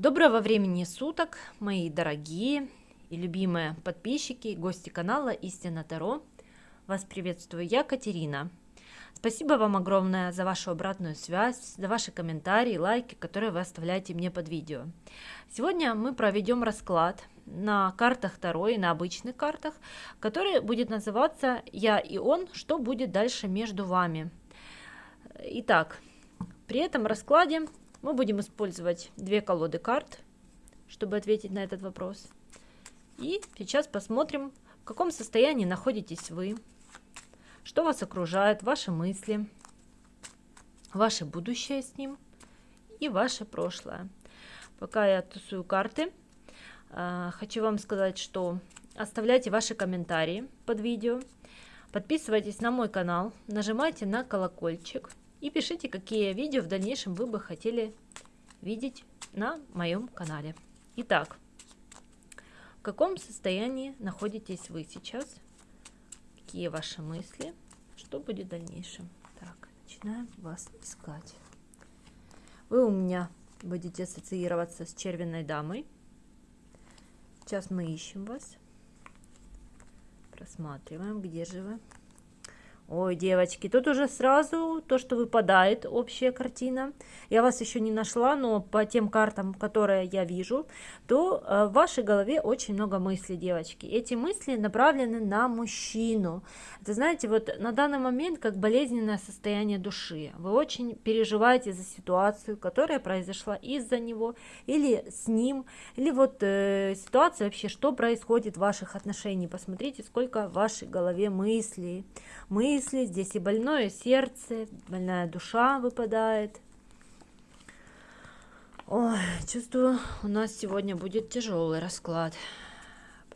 Доброго времени суток, мои дорогие и любимые подписчики гости канала Истина Таро. Вас приветствую я, Катерина. Спасибо вам огромное за вашу обратную связь, за ваши комментарии, лайки, которые вы оставляете мне под видео. Сегодня мы проведем расклад на картах Таро и на обычных картах, который будет называться «Я и он. Что будет дальше между вами?». Итак, при этом раскладе мы будем использовать две колоды карт, чтобы ответить на этот вопрос. И сейчас посмотрим, в каком состоянии находитесь вы, что вас окружает, ваши мысли, ваше будущее с ним и ваше прошлое. Пока я тусую карты, а, хочу вам сказать, что оставляйте ваши комментарии под видео, подписывайтесь на мой канал, нажимайте на колокольчик – и пишите, какие видео в дальнейшем вы бы хотели видеть на моем канале. Итак, в каком состоянии находитесь вы сейчас? Какие ваши мысли? Что будет в дальнейшем? Так, начинаем вас искать. Вы у меня будете ассоциироваться с червенной дамой. Сейчас мы ищем вас. Просматриваем, где же вы. Ой, девочки, тут уже сразу то, что выпадает, общая картина. Я вас еще не нашла, но по тем картам, которые я вижу, то э, в вашей голове очень много мыслей, девочки. Эти мысли направлены на мужчину. Это, знаете, вот на данный момент как болезненное состояние души. Вы очень переживаете за ситуацию, которая произошла из-за него или с ним, или вот э, ситуация вообще, что происходит в ваших отношениях. Посмотрите, сколько в вашей голове мыслей, мыслей мысли, здесь и больное сердце, больная душа выпадает. Ой, чувствую, у нас сегодня будет тяжелый расклад,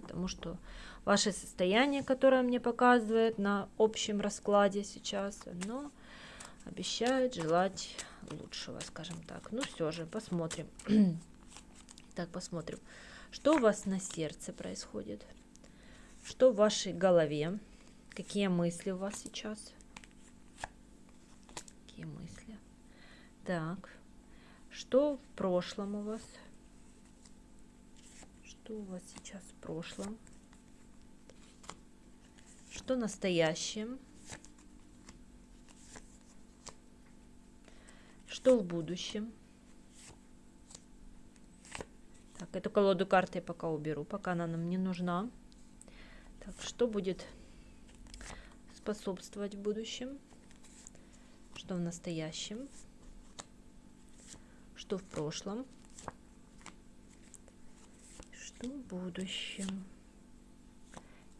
потому что ваше состояние, которое мне показывает на общем раскладе сейчас, оно обещает желать лучшего, скажем так. Ну все же, посмотрим. так, посмотрим, что у вас на сердце происходит, что в вашей голове. Какие мысли у вас сейчас? Какие мысли? Так, что в прошлом у вас? Что у вас сейчас в прошлом? Что настоящем? Что в будущем? Так, эту колоду карты я пока уберу, пока она нам не нужна. Так, что будет способствовать в будущем, что в настоящем, что в прошлом, что в будущем.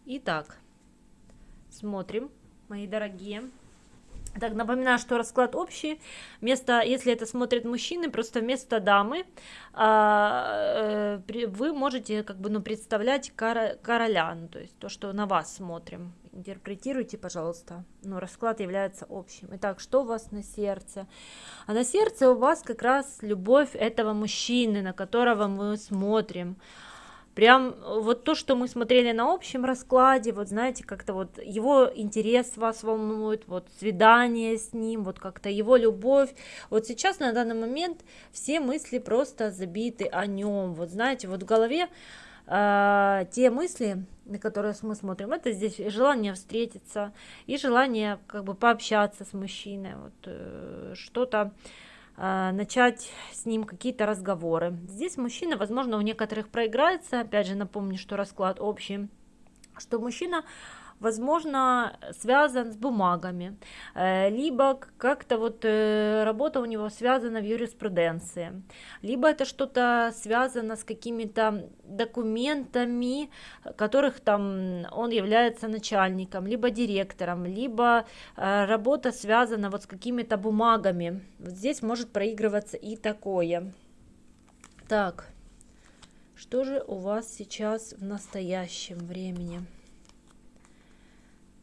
Итак, смотрим, мои дорогие. Так, напоминаю, что расклад общий. Вместо, если это смотрят мужчины, просто вместо дамы а, э, вы можете как бы ну, представлять короля, ну, то есть то, что на вас смотрим. Интерпретируйте, пожалуйста. Но расклад является общим. Итак, что у вас на сердце? А на сердце у вас как раз любовь этого мужчины, на которого мы смотрим. Прям вот то, что мы смотрели на общем раскладе, вот знаете, как-то вот его интерес вас волнует, вот свидание с ним, вот как-то его любовь. Вот сейчас на данный момент все мысли просто забиты о нем. Вот знаете, вот в голове э, те мысли, на которые мы смотрим, это здесь желание встретиться и желание как бы пообщаться с мужчиной, вот э, что-то а, начать с ним какие-то разговоры. Здесь мужчина, возможно, у некоторых проиграется. Опять же, напомню, что расклад общий, что мужчина возможно, связан с бумагами, э, либо как-то вот э, работа у него связана в юриспруденции, либо это что-то связано с какими-то документами, которых там он является начальником, либо директором, либо э, работа связана вот с какими-то бумагами. Вот здесь может проигрываться и такое. Так, что же у вас сейчас в настоящем времени?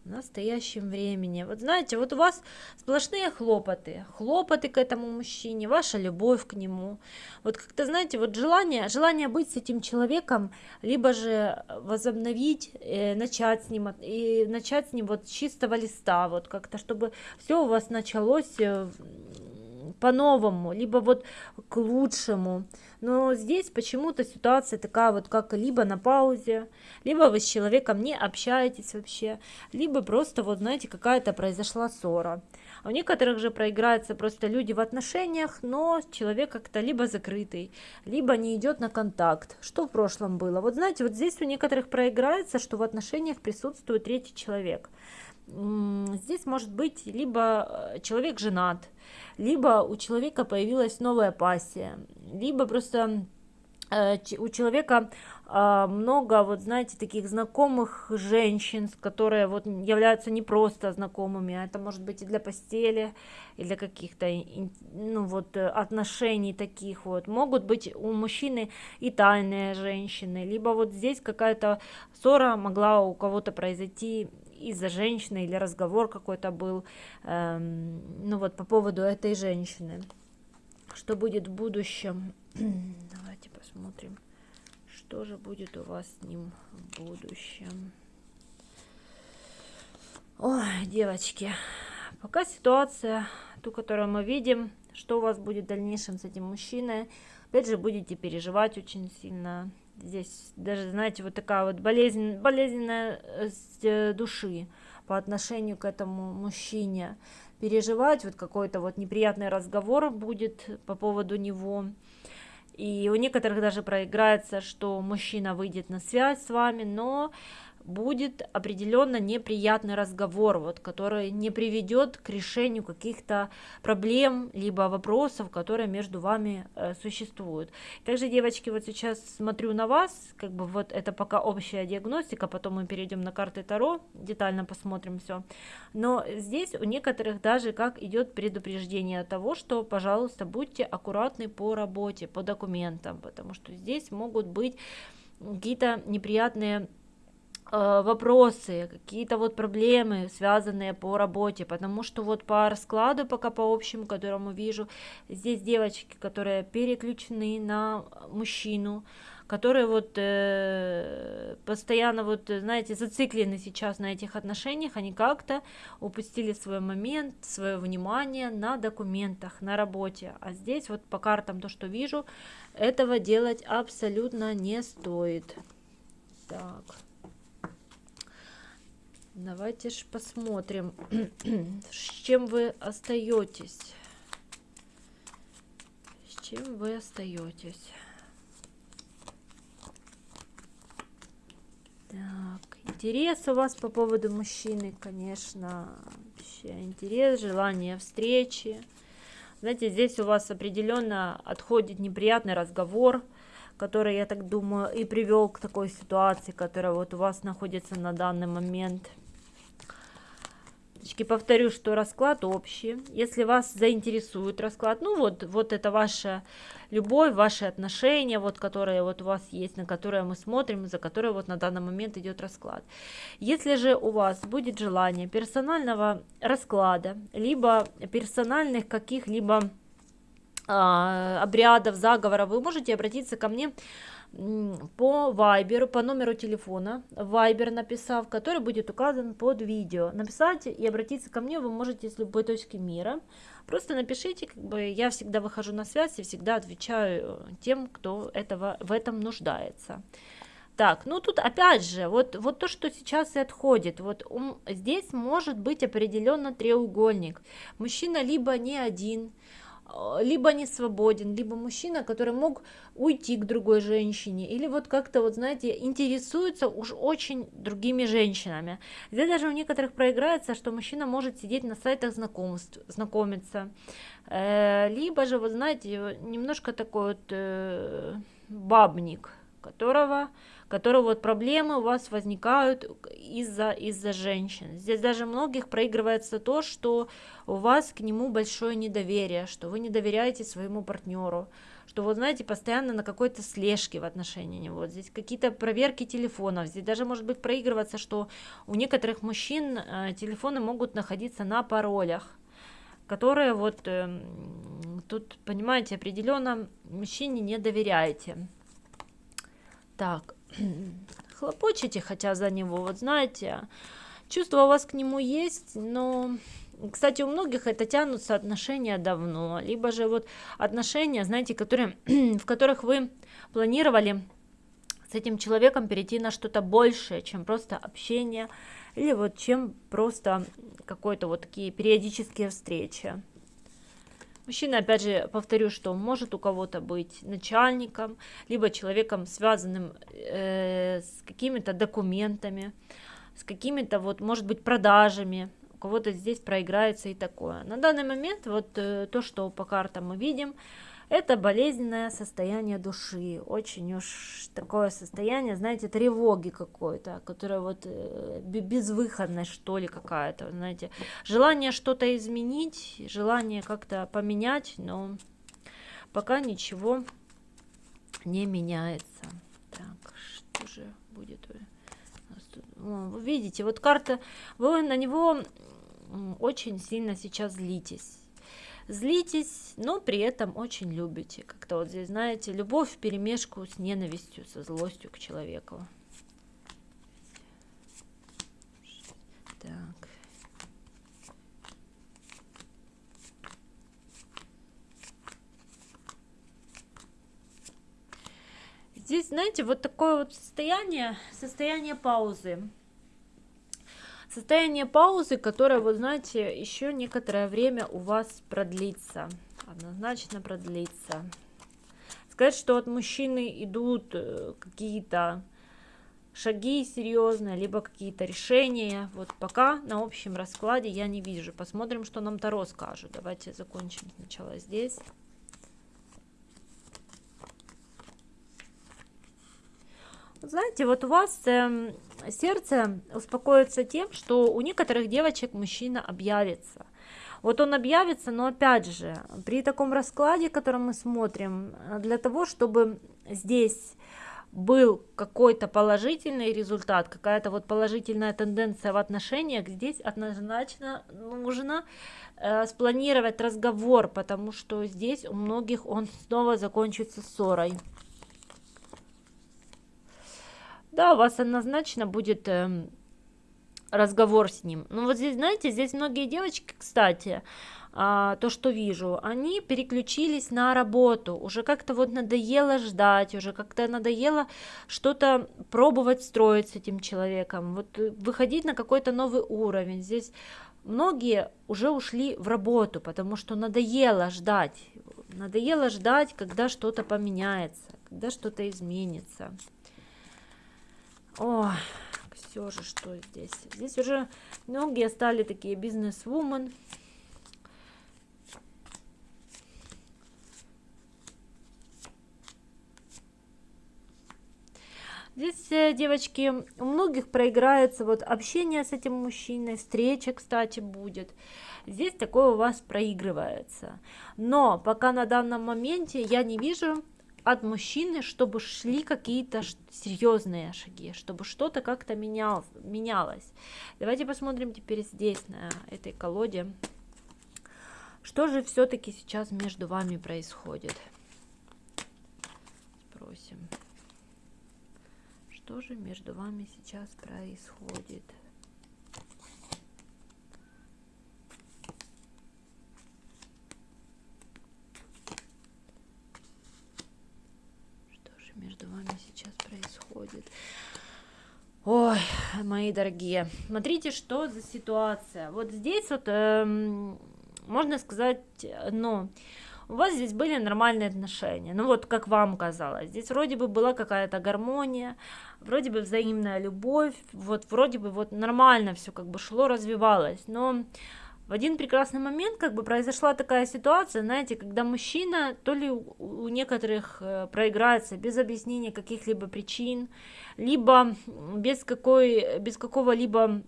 В настоящем времени. Вот знаете, вот у вас сплошные хлопоты, хлопоты к этому мужчине, ваша любовь к нему. Вот как-то, знаете, вот желание, желание быть с этим человеком, либо же возобновить, э, начать с ним, и начать с ним вот с чистого листа, вот как-то, чтобы все у вас началось э, по-новому, либо вот к лучшему. Но здесь почему-то ситуация такая вот, как либо на паузе, либо вы с человеком не общаетесь вообще, либо просто вот, знаете, какая-то произошла ссора. А у некоторых же проиграются просто люди в отношениях, но человек как-то либо закрытый, либо не идет на контакт. Что в прошлом было? Вот знаете, вот здесь у некоторых проиграется, что в отношениях присутствует третий человек. Здесь может быть либо э, человек женат, либо у человека появилась новая пассия, либо просто Э, у человека а, много, вот знаете, таких знакомых женщин, которые вот являются не просто знакомыми, а это может быть и для постели, и для каких-то, ну вот, отношений таких вот. Могут быть у мужчины и тайные женщины, либо вот здесь какая-то ссора могла у кого-то произойти из-за женщины, или разговор какой-то был, эм, ну вот, по поводу этой женщины. Что будет в будущем? Давайте посмотрим, что же будет у вас с ним в будущем. Ой, девочки, пока ситуация, ту, которую мы видим, что у вас будет в дальнейшем с этим мужчиной, опять же, будете переживать очень сильно. Здесь даже, знаете, вот такая вот болезнь, болезненная э, души по отношению к этому мужчине. Переживать, вот какой-то вот неприятный разговор будет по поводу него. И у некоторых даже проиграется, что мужчина выйдет на связь с вами, но будет определенно неприятный разговор, вот, который не приведет к решению каких-то проблем, либо вопросов, которые между вами э, существуют. Также, девочки, вот сейчас смотрю на вас, как бы вот это пока общая диагностика, потом мы перейдем на карты Таро, детально посмотрим все. Но здесь у некоторых даже как идет предупреждение того, что, пожалуйста, будьте аккуратны по работе, по документам, потому что здесь могут быть какие-то неприятные вопросы, какие-то вот проблемы, связанные по работе, потому что вот по раскладу, пока по общему, которому вижу, здесь девочки, которые переключены на мужчину, которые вот э, постоянно вот, знаете, зациклены сейчас на этих отношениях, они как-то упустили свой момент, свое внимание на документах, на работе, а здесь вот по картам то, что вижу, этого делать абсолютно не стоит. Так. Давайте же посмотрим, с чем вы остаетесь. С чем вы остаетесь. Так, интерес у вас по поводу мужчины, конечно, вообще интерес, желание встречи. Знаете, здесь у вас определенно отходит неприятный разговор, который, я так думаю, и привел к такой ситуации, которая вот у вас находится на данный момент – повторю, что расклад общий. Если вас заинтересует расклад, ну вот, вот это ваша любовь, ваши отношения, вот которые вот у вас есть, на которые мы смотрим, за которые вот на данный момент идет расклад. Если же у вас будет желание персонального расклада, либо персональных каких-либо а, обрядов, заговоров, вы можете обратиться ко мне по вайберу, по номеру телефона, вайбер написав, который будет указан под видео. Написать и обратиться ко мне вы можете с любой точки мира. Просто напишите, как бы я всегда выхожу на связь и всегда отвечаю тем, кто этого, в этом нуждается. Так, ну тут опять же, вот, вот то, что сейчас и отходит, вот um, здесь может быть определенно треугольник. Мужчина либо не один, Э, либо не свободен, либо мужчина, который мог уйти к другой женщине, или вот как-то, вот знаете, интересуется уж очень другими женщинами. Здесь даже у некоторых проиграется, что мужчина может сидеть на сайтах знакомств, знакомиться, э, либо же, вот знаете, немножко такой вот э, бабник, которого которые вот проблемы у вас возникают из-за из-за женщин. Здесь даже многих проигрывается то, что у вас к нему большое недоверие, что вы не доверяете своему партнеру, что вот знаете, постоянно на какой-то слежке в отношении него. Здесь какие-то проверки телефонов, здесь даже может быть проигрываться, что у некоторых мужчин э, телефоны могут находиться на паролях которые вот э, тут, понимаете, определенно мужчине не доверяете. Так, хлопочете хотя за него, вот знаете, чувство у вас к нему есть, но кстати, у многих это тянутся отношения давно, либо же вот отношения, знаете, которые, в которых вы планировали с этим человеком перейти на что-то большее, чем просто общение, или вот чем просто какой-то вот такие периодические встречи. Мужчина, опять же, повторю, что может у кого-то быть начальником, либо человеком, связанным э, с какими-то документами, с какими-то вот, может быть, продажами. У кого-то здесь проиграется и такое. На данный момент вот э, то, что по картам мы видим, это болезненное состояние души, очень уж такое состояние, знаете, тревоги какой-то, которое вот э, безвыходность, что ли, какая-то, знаете, желание что-то изменить, желание как-то поменять, но пока ничего не меняется. Так, что же будет? Вы видите, вот карта, вы на него очень сильно сейчас злитесь злитесь, но при этом очень любите. Как-то вот здесь, знаете, любовь в перемешку с ненавистью, со злостью к человеку. Так. Здесь, знаете, вот такое вот состояние, состояние паузы. Состояние паузы, которое, вы знаете, еще некоторое время у вас продлится. Однозначно продлится. Сказать, что от мужчины идут э, какие-то шаги серьезные, либо какие-то решения. Вот пока на общем раскладе я не вижу. Посмотрим, что нам Таро скажет. Давайте закончим сначала здесь. Знаете, вот у вас э, сердце успокоится тем, что у некоторых девочек мужчина объявится. Вот он объявится, но опять же, при таком раскладе, который мы смотрим, для того, чтобы здесь был какой-то положительный результат, какая-то вот положительная тенденция в отношениях, здесь однозначно нужно э, спланировать разговор, потому что здесь у многих он снова закончится ссорой. Да, у вас однозначно будет э, разговор с ним. Ну вот здесь, знаете, здесь многие девочки, кстати, а, то, что вижу, они переключились на работу, уже как-то вот надоело ждать, уже как-то надоело что-то пробовать строить с этим человеком, вот э, выходить на какой-то новый уровень. Здесь многие уже ушли в работу, потому что надоело ждать, надоело ждать, когда что-то поменяется, когда что-то изменится. О, все же, что здесь? Здесь уже многие стали такие бизнес-вумен. Здесь, э, девочки, у многих проиграется вот общение с этим мужчиной, встреча, кстати, будет. Здесь такое у вас проигрывается. Но пока на данном моменте я не вижу от мужчины, чтобы шли какие-то серьезные шаги, чтобы что-то как-то менял, менялось. Давайте посмотрим теперь здесь, на этой колоде. Что же все-таки сейчас между вами происходит? Спросим. Что же между вами сейчас происходит? Между вами сейчас происходит. Ой, мои дорогие, смотрите, что за ситуация. Вот здесь вот, эм, можно сказать, ну, у вас здесь были нормальные отношения, ну вот как вам казалось, здесь вроде бы была какая-то гармония, вроде бы взаимная любовь, вот вроде бы вот нормально все как бы шло, развивалось, но в один прекрасный момент как бы произошла такая ситуация, знаете, когда мужчина то ли у некоторых э, проиграется без объяснения каких-либо причин, либо без, какой, без какого-либо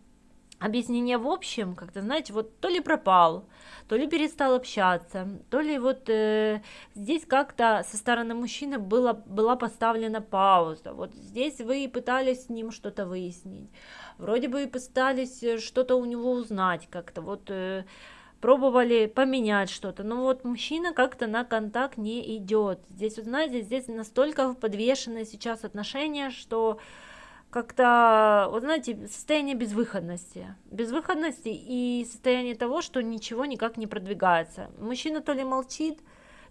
объяснения в общем, как-то, знаете, вот то ли пропал, то ли перестал общаться, то ли вот э, здесь как-то со стороны мужчины было, была поставлена пауза, вот здесь вы пытались с ним что-то выяснить, вроде бы и пытались э, что-то у него узнать как-то, вот э, пробовали поменять что-то, но вот мужчина как-то на контакт не идет. Здесь, вот знаете, здесь настолько подвешенные сейчас отношения, что как-то, вот знаете, состояние безвыходности. Безвыходности и состояние того, что ничего никак не продвигается. Мужчина то ли молчит,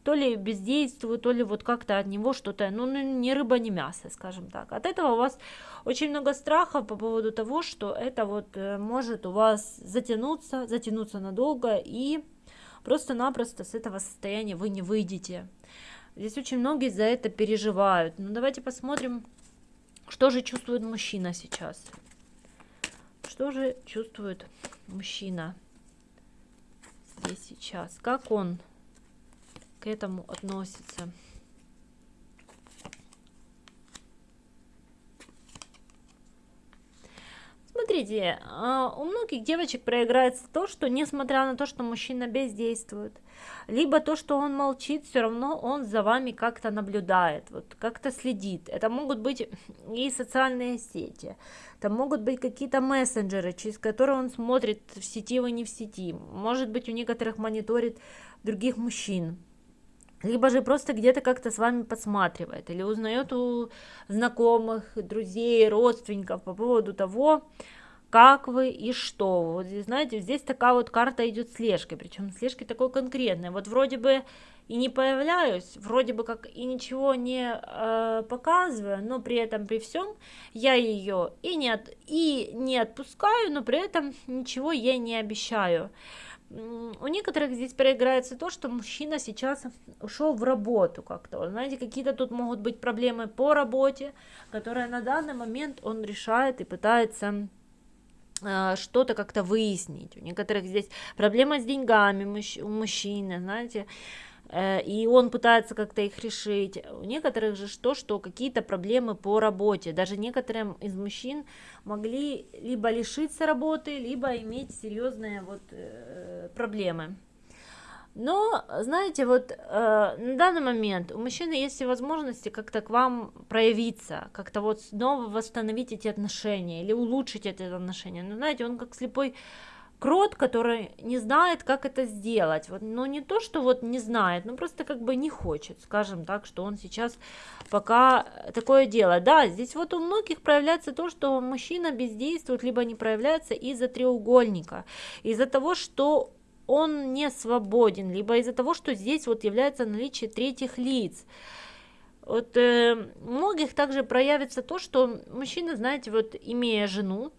то ли бездействует, то ли вот как-то от него что-то, ну, ну, ни рыба, ни мясо, скажем так. От этого у вас очень много страха по поводу того, что это вот э, может у вас затянуться, затянуться надолго, и просто-напросто с этого состояния вы не выйдете. Здесь очень многие за это переживают. Ну, давайте посмотрим, что же чувствует мужчина сейчас? Что же чувствует мужчина здесь сейчас? Как он к этому относится? Смотрите, а, у многих девочек проиграется то, что несмотря на то, что мужчина бездействует, либо то, что он молчит, все равно он за вами как-то наблюдает, вот как-то следит. Это могут быть и социальные сети, это могут быть какие-то мессенджеры, через которые он смотрит, в сети вы не в сети. Может быть, у некоторых мониторит других мужчин либо же просто где-то как-то с вами подсматривает, или узнает у знакомых, друзей, родственников по поводу того, как вы и что. Вот знаете, здесь такая вот карта идет слежкой, причем слежки такой конкретной. Вот вроде бы и не появляюсь, вроде бы как и ничего не э, показываю, но при этом при всем я ее и не, от, и не отпускаю, но при этом ничего ей не обещаю у некоторых здесь проиграется то, что мужчина сейчас ушел в работу как-то. Знаете, какие-то тут могут быть проблемы по работе, которые на данный момент он решает и пытается э, что-то как-то выяснить. У некоторых здесь проблема с деньгами у мужчины, знаете, и он пытается как-то их решить. У некоторых же что, что какие-то проблемы по работе. Даже некоторым из мужчин могли либо лишиться работы, либо иметь серьезные вот э, проблемы. Но, знаете, вот э, на данный момент у мужчины есть и возможности как-то к вам проявиться, как-то вот снова восстановить эти отношения или улучшить эти отношения. Но, знаете, он как слепой крот, который не знает, как это сделать. Вот, но не то, что вот не знает, но просто как бы не хочет, скажем так, что он сейчас пока такое делает. Да, здесь вот у многих проявляется то, что мужчина бездействует, либо не проявляется из-за треугольника, из-за того, что он не свободен, либо из-за того, что здесь вот является наличие третьих лиц. Вот э, многих также проявится то, что мужчина, знаете, вот имея жену,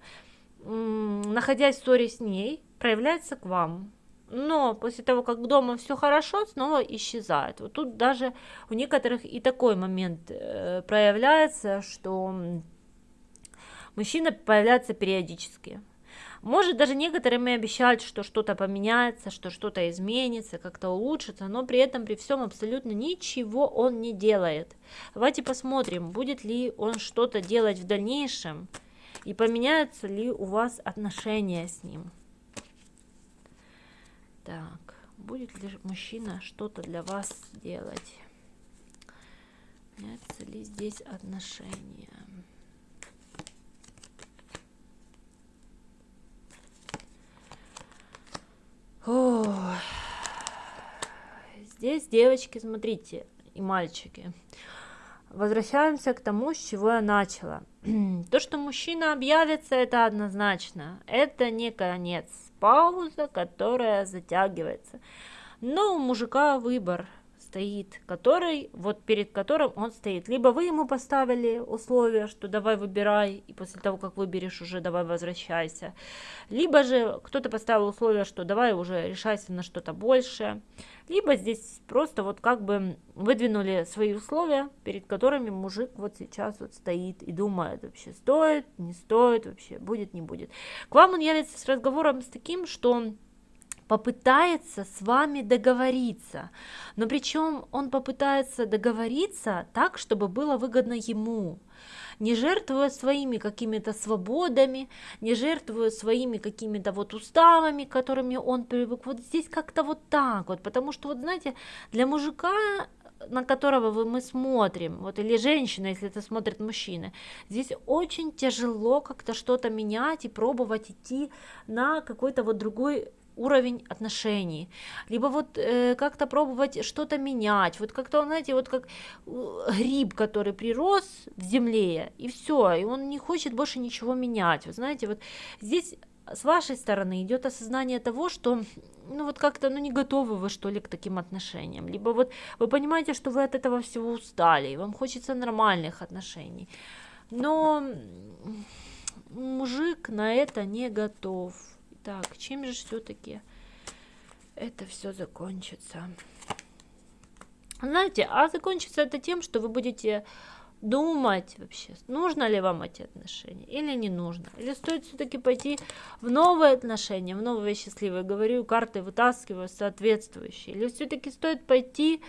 находясь в ссоре с ней, проявляется к вам. Но после того, как дома все хорошо, снова исчезает. Вот тут даже у некоторых и такой момент э, проявляется, что мужчина появляется периодически. Может, даже некоторым и обещают, что что-то поменяется, что что-то изменится, как-то улучшится, но при этом, при всем, абсолютно ничего он не делает. Давайте посмотрим, будет ли он что-то делать в дальнейшем, и поменяются ли у вас отношения с ним. Так, будет ли мужчина что-то для вас делать? Меняются ли здесь отношения? О, здесь девочки, смотрите, и мальчики. Возвращаемся к тому, с чего я начала. То, что мужчина объявится, это однозначно. Это не конец. Пауза, которая затягивается. Но у мужика выбор стоит, который, вот перед которым он стоит. Либо вы ему поставили условия, что давай выбирай, и после того, как выберешь, уже давай возвращайся. Либо же кто-то поставил условия, что давай уже решайся на что-то большее. Либо здесь просто вот как бы выдвинули свои условия, перед которыми мужик вот сейчас вот стоит и думает, вообще стоит, не стоит, вообще будет, не будет. К вам он явится с разговором с таким, что попытается с вами договориться. Но причем он попытается договориться так, чтобы было выгодно ему не жертвуя своими какими-то свободами, не жертвуя своими какими-то вот уставами, которыми он привык. Вот здесь как-то вот так вот, потому что вот знаете, для мужика на которого мы смотрим, вот или женщина, если это смотрит мужчина, здесь очень тяжело как-то что-то менять и пробовать идти на какой-то вот другой уровень отношений, либо вот э, как-то пробовать что-то менять, вот как-то, знаете, вот как э, гриб, который прирос в земле, и все, и он не хочет больше ничего менять, вы знаете, вот здесь с вашей стороны идет осознание того, что ну вот как-то ну не готовы вы что ли к таким отношениям, либо вот вы понимаете, что вы от этого всего устали, и вам хочется нормальных отношений, но мужик на это не готов. Так, чем же все-таки это все закончится? Знаете, а закончится это тем, что вы будете думать вообще, нужно ли вам эти отношения или не нужно. Или стоит все-таки пойти в новые отношения, в новые счастливые. Говорю, карты вытаскиваю соответствующие. Или все-таки стоит пойти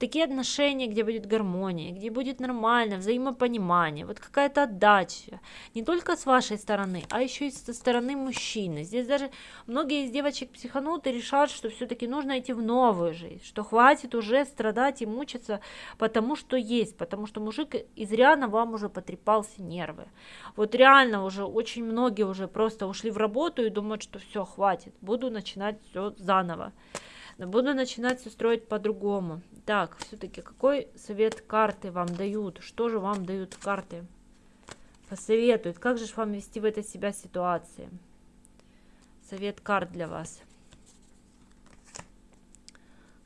такие отношения, где будет гармония, где будет нормально, взаимопонимание, вот какая-то отдача, не только с вашей стороны, а еще и со стороны мужчины. Здесь даже многие из девочек психанут и решат, что все-таки нужно идти в новую жизнь, что хватит уже страдать и мучиться потому, что есть, потому что мужик изрядно вам уже потрепался нервы. Вот реально уже очень многие уже просто ушли в работу и думают, что все, хватит, буду начинать все заново. Буду начинать все строить по-другому. Так, все-таки какой совет карты вам дают? Что же вам дают карты? Посоветуют. Как же вам вести в этой себя ситуации? Совет карт для вас.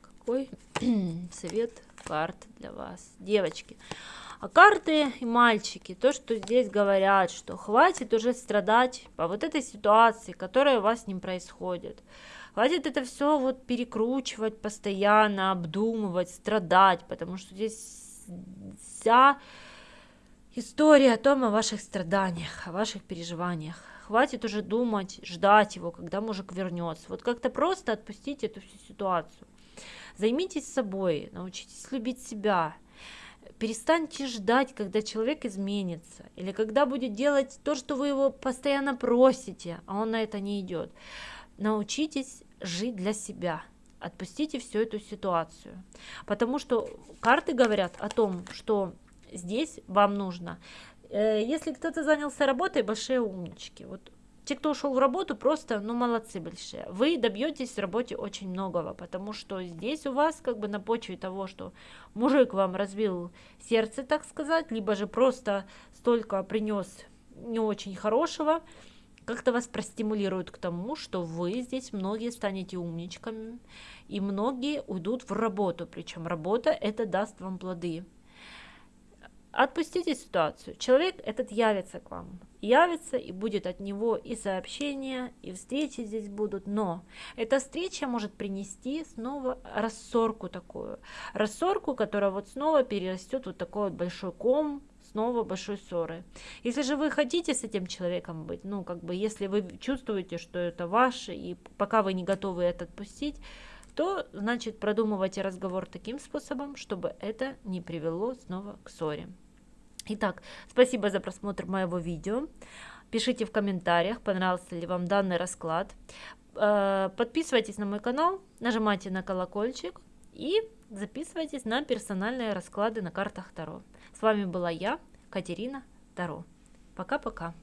Какой совет карт для вас? Девочки. А карты и мальчики, то, что здесь говорят, что хватит уже страдать по вот этой ситуации, которая у вас с ним происходит. Хватит это все вот перекручивать постоянно, обдумывать, страдать, потому что здесь вся история о том, о ваших страданиях, о ваших переживаниях. Хватит уже думать, ждать его, когда мужик вернется. Вот как-то просто отпустите эту всю ситуацию. Займитесь собой, научитесь любить себя. Перестаньте ждать, когда человек изменится, или когда будет делать то, что вы его постоянно просите, а он на это не идет. Научитесь жить для себя. Отпустите всю эту ситуацию. Потому что карты говорят о том, что здесь вам нужно. Э, если кто-то занялся работой, большие умнички. Вот те, кто ушел в работу, просто, ну, молодцы большие. Вы добьетесь в работе очень многого, потому что здесь у вас как бы на почве того, что мужик вам разбил сердце, так сказать, либо же просто столько принес не очень хорошего, как-то вас простимулирует к тому, что вы здесь многие станете умничками, и многие уйдут в работу, причем работа это даст вам плоды. Отпустите ситуацию. Человек этот явится к вам. Явится и будет от него и сообщения, и встречи здесь будут. Но эта встреча может принести снова рассорку такую. Рассорку, которая вот снова перерастет вот такой вот большой ком, снова большой ссоры. Если же вы хотите с этим человеком быть, ну, как бы, если вы чувствуете, что это ваше, и пока вы не готовы это отпустить, то, значит, продумывайте разговор таким способом, чтобы это не привело снова к ссоре. Итак, спасибо за просмотр моего видео. Пишите в комментариях, понравился ли вам данный расклад. Э, подписывайтесь на мой канал, нажимайте на колокольчик и записывайтесь на персональные расклады на картах Таро. С вами была я, Катерина Таро. Пока-пока.